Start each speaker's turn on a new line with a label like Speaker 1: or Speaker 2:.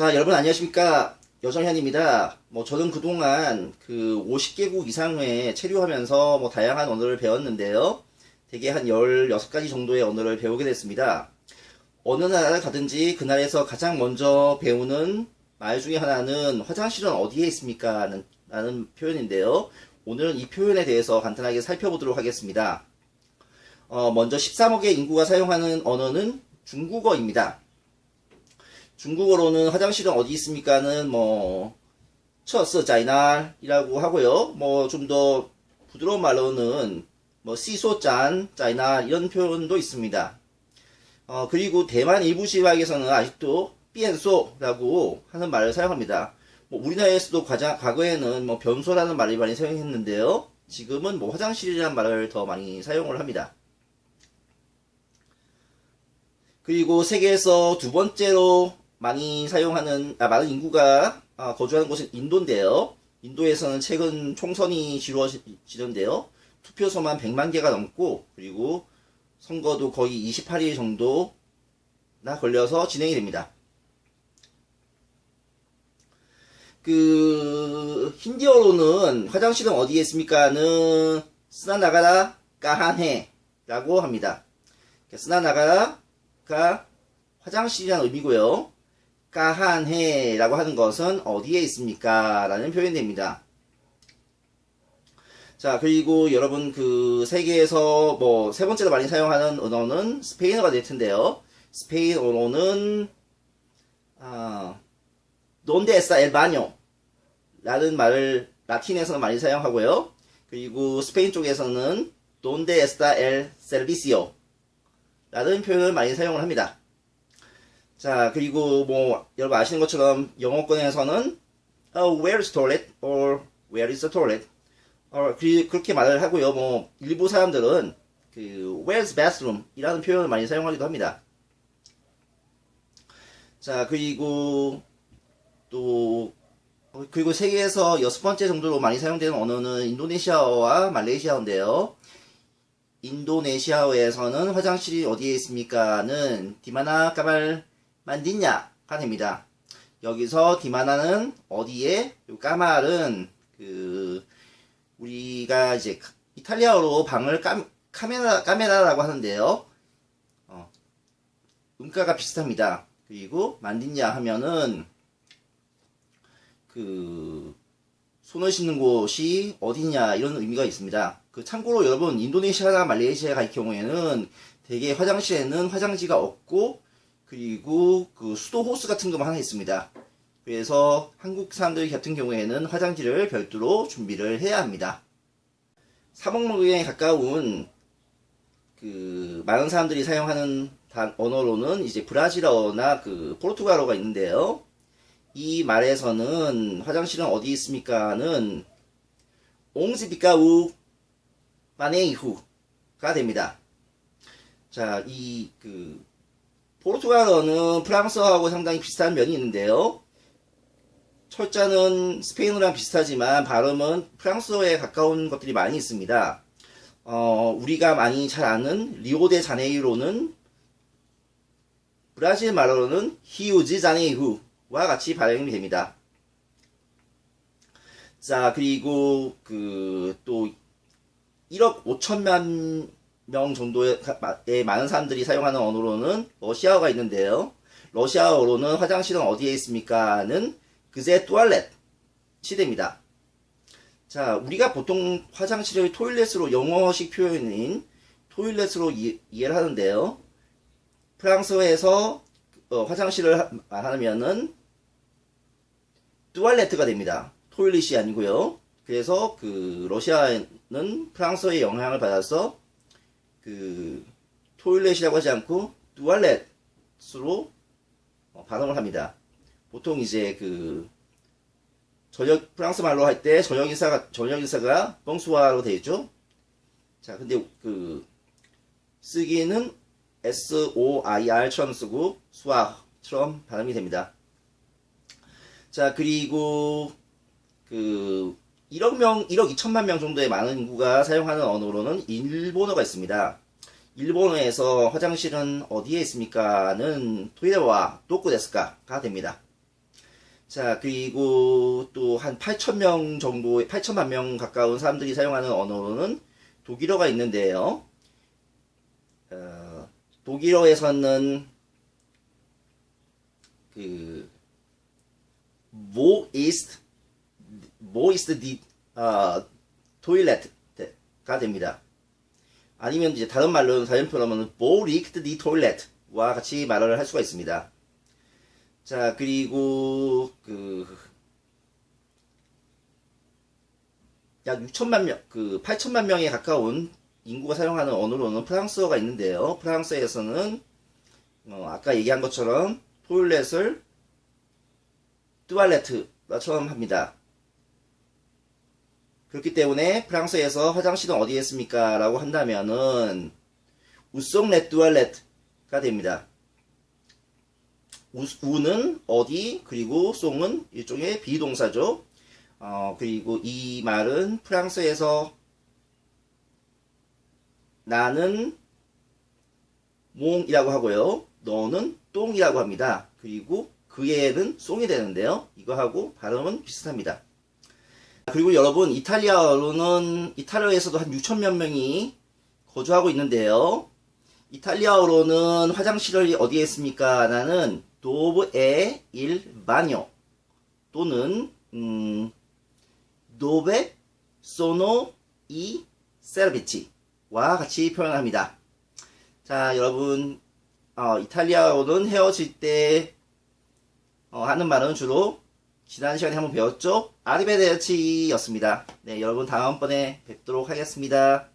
Speaker 1: 자, 여러분 안녕하십니까. 여정현입니다. 뭐, 저는 그동안 그 50개국 이상에 체류하면서 뭐, 다양한 언어를 배웠는데요. 대개 한 16가지 정도의 언어를 배우게 됐습니다. 어느 나라를 가든지 그 나라에서 가장 먼저 배우는 말 중에 하나는 화장실은 어디에 있습니까? 라는, 라는 표현인데요. 오늘은 이 표현에 대해서 간단하게 살펴보도록 하겠습니다. 어, 먼저 13억의 인구가 사용하는 언어는 중국어입니다. 중국어로는 화장실은 어디 있습니까는 뭐 처스 자이날이라고 하고요. 뭐 좀 더 부드러운 말로는 뭐 시소짠 자이날 이런 표현도 있습니다. 어, 그리고 대만 일부 지방에서는 아직도 삐엔소라고 하는 말을 사용합니다. 뭐 우리나라에서도 과자, 과거에는 뭐 변소라는 말을 많이 사용했는데요. 지금은 뭐 화장실이라는 말을 더 많이 사용을 합니다. 그리고 세계에서 두 번째로 많이 사용하는 아, 많은 인구가 아, 거주하는 곳은 인도인데요. 인도에서는 최근 총선이 치러지는데요. 투표소만 100만 개가 넘고 그리고 선거도 거의 28일 정도나 걸려서 진행이 됩니다. 그 힌디어로는 화장실은 어디에 있습니까는 쓰나나가라 까한해라고 합니다. 쓰나나가라가 화장실이라는 의미고요. 까한해 라고 하는 것은 어디에 있습니까? 라는 표현이 됩니다. 자, 그리고 여러분 그 세계에서 뭐 세 번째로 많이 사용하는 언어는 스페인어가 될 텐데요. 스페인어로는 아, donde está el baño? 라는 말을 라틴에서는 많이 사용하고요. 그리고 스페인 쪽에서는 donde está el servicio? 라는 표현을 많이 사용을 합니다. 자, 그리고 뭐 여러분 아시는 것처럼 영어권에서는 oh, where is toilet? or where is the toilet? 어, 그, 그렇게 말을 하고요. 뭐 일부 사람들은 그 where's bathroom? 이라는 표현을 많이 사용하기도 합니다. 자, 그리고 또 그리고 세계에서 여섯 번째 정도로 많이 사용되는 언어는 인도네시아어와 말레이시아어인데요. 인도네시아어에서는 화장실이 어디에 있습니까는 디마나 까말 만디냐가 됩니다. 여기서 디마나는 어디에, 까말은 그 우리가 이제 이탈리아어로 방을 까, 카메라 카메라라고 하는데요. 어, 음가가 비슷합니다. 그리고 만디냐 하면은 그 손을 씻는 곳이 어디냐 이런 의미가 있습니다. 그 참고로 여러분 인도네시아나 말레이시아 갈 경우에는 대개 화장실에는 화장지가 없고 그리고 그 수도 호스 같은 것만 하나 있습니다. 그래서 한국 사람들 같은 경우에는 화장지를 별도로 준비를 해야 합니다. 사먹먹에 가까운 그 많은 사람들이 사용하는 언어로는 이제 브라질어나 그 포르투갈어가 있는데요. 이 말에서는 화장실은 어디 있습니까는 옹지비까우 마네이후가 됩니다. 자, 이 그 포르투갈어는 프랑스어하고 상당히 비슷한 면이 있는데요. 철자는 스페인어랑 비슷하지만 발음은 프랑스어에 가까운 것들이 많이 있습니다. 어, 우리가 많이 잘 아는 리오데 자네이로는 브라질 말로는 히우지 자네이후와 같이 발음이 됩니다. 자, 그리고 그 또 1억 5천만 명 정도의 많은 사람들이 사용하는 언어로는 러시아어가 있는데요. 러시아어로는 화장실은 어디에 있습니까?는 그제 뚜알렛이 됩니다. 자, 우리가 보통 화장실을 토일렛으로 영어식 표현인 토일렛으로 이, 해를 하는데요. 프랑스어에서 어, 화장실을 하면은 뚜알레트가 됩니다. 토일렛이 아니고요. 그래서 그 러시아는 프랑스어의 영향을 받아서 그 토일렛이라고 하지 않고 뚜알렛으로 어, 발음을 합니다. 보통 이제 그 전역 프랑스 말로 할때 전역 인사가 전역 인사가 뻥수아로 되어 있죠. 자, 근데 그 쓰기는 S O I R처럼 쓰고 수아처럼 발음이 됩니다. 자, 그리고 그 1억 명, 1억 2천만 명 정도의 많은 인구가 사용하는 언어로는 일본어가 있습니다. 일본어에서 화장실은 어디에 있습니까?는 토이레와 도쿠데스카가 됩니다. 자, 그리고 또 한 8,000명 정도, 8천만 명 가까운 사람들이 사용하는 언어로는 독일어가 있는데요. 어, 독일어에서는 그, wo ist, wo ist die, 어, toilet가 됩니다. 아니면 이제 다른 말로는 다른 표현으로는 liegt die toilet와 같이 말을 할 수가 있습니다. 자, 그리고 그 약 6천만 명, 그 8천만 명에 가까운 인구가 사용하는 언어로는 프랑스어가 있는데요. 프랑스에서는 어, 아까 얘기한 것처럼 토일렛을 뚜알레트처럼 합니다. 그렇기 때문에 프랑스에서 화장실은 어디에 있습니까? 라고 한다면은 우송 레 뚜알레트가 됩니다. 우, 우는 어디 그리고 송은 일종의 비동사죠. 어, 그리고 이 말은 프랑스에서 나는 몽이라고 하고요. 너는 똥이라고 합니다. 그리고 그애는 송이 되는데요. 이거하고 발음은 비슷합니다. 그리고 여러분 이탈리아어로는 이탈리아에서도 한 6천몇 명이 거주하고 있는데요. 이탈리아어로는 화장실이 어디에 있습니까? 나는 도브에 일 바뇨 또는 음, dove sono i servizi와 같이 표현합니다. 자, 여러분, 어, 이탈리아어는 헤어질 때 어, 하는 말은 주로 지난 시간에 한번 배웠죠? 아리베데르치였습니다. 네, 여러분 다음번에 뵙도록 하겠습니다.